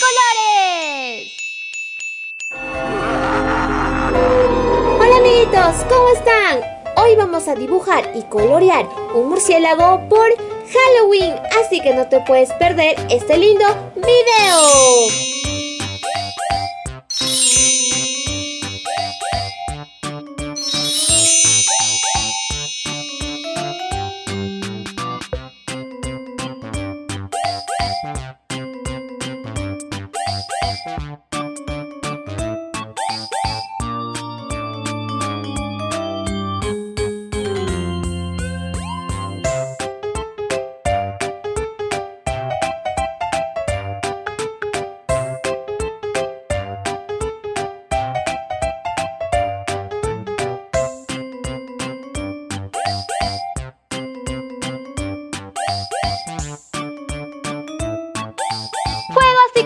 colores! Hola amiguitos, ¿cómo están? Hoy vamos a dibujar y colorear un murciélago por Halloween, así que no te puedes perder este lindo video.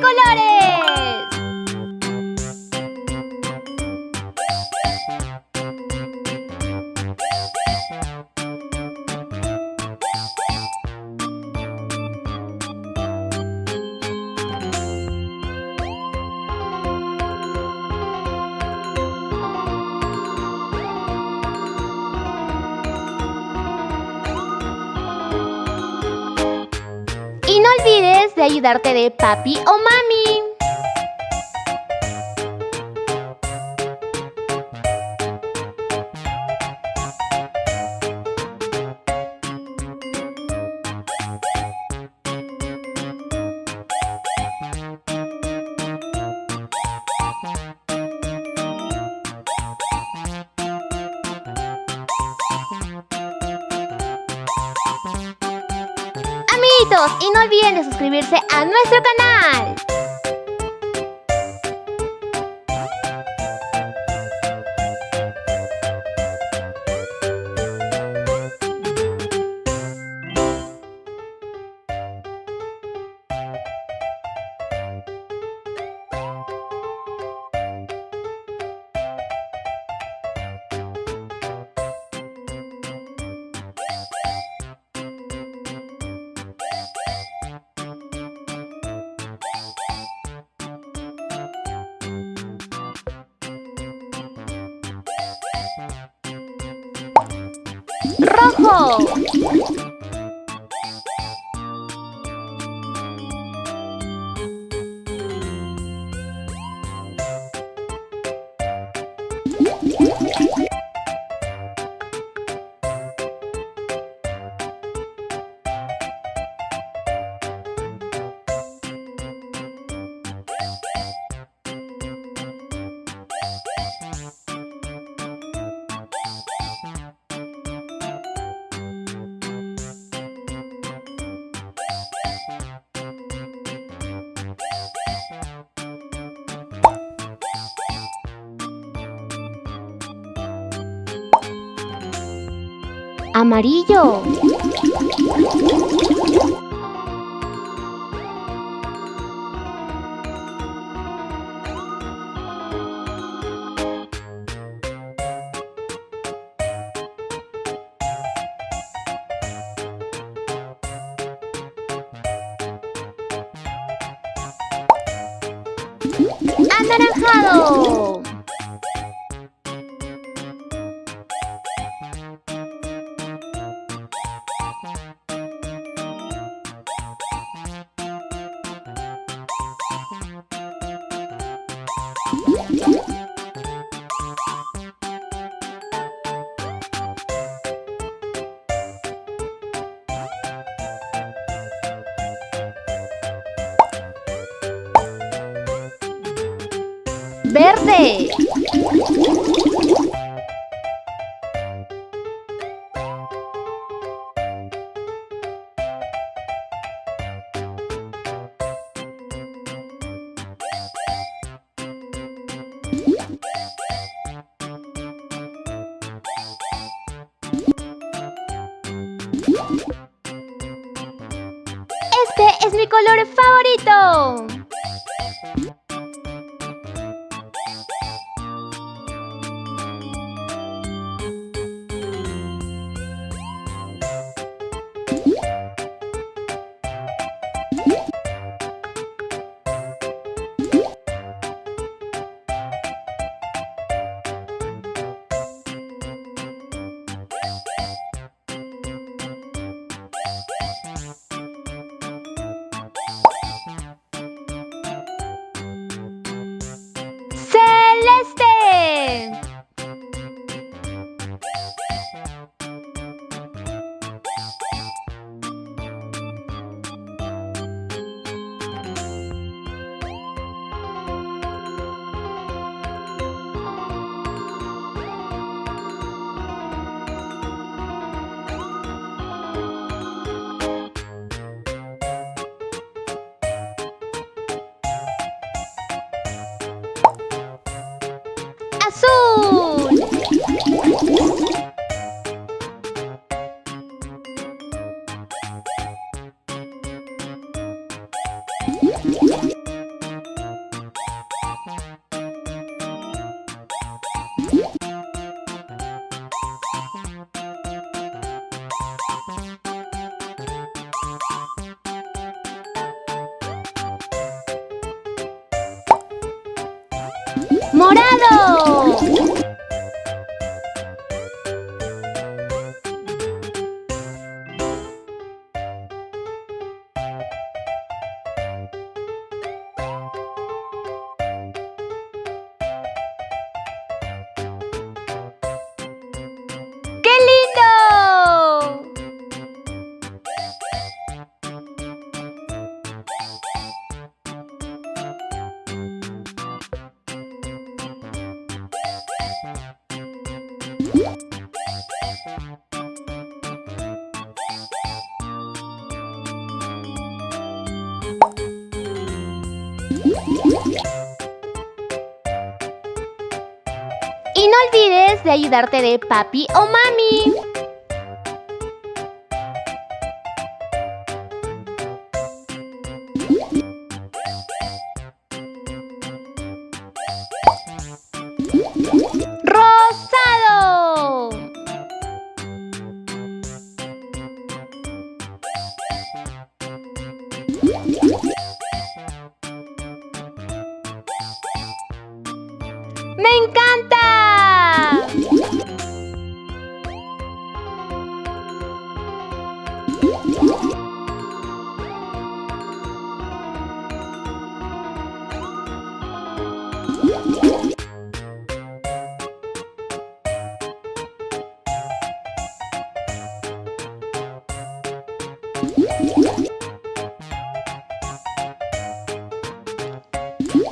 Colores! Ayudarte de papi o mami. Y no olviden de suscribirse a nuestro canal. Rojo. Amarillo. Anaranjado. Verde. ¡Morado! De ayudarte de papi o mami.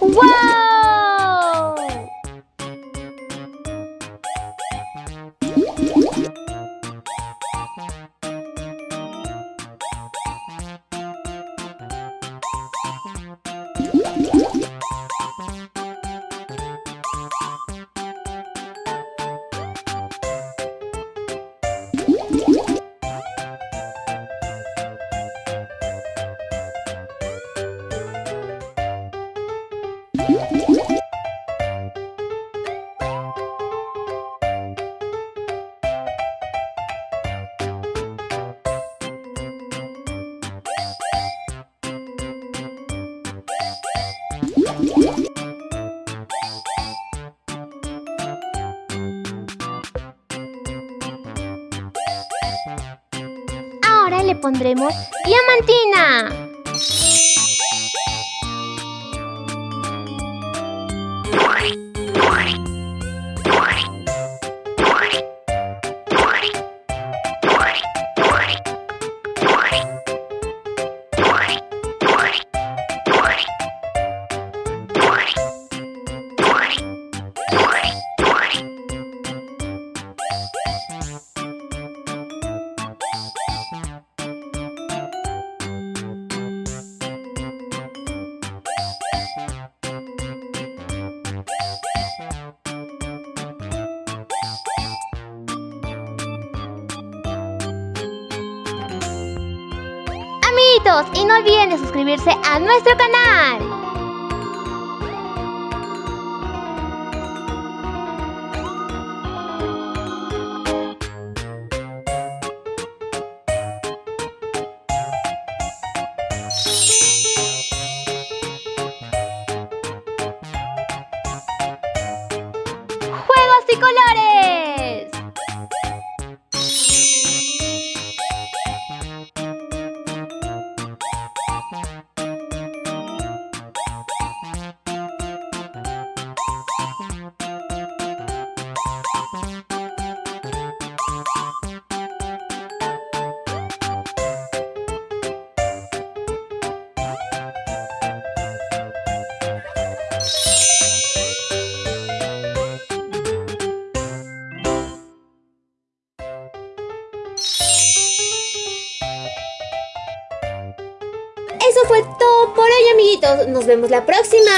Wow! Pondremos diamantina. Y no olviden de suscribirse a nuestro canal. ¡Juegos y colores! Nos vemos la próxima.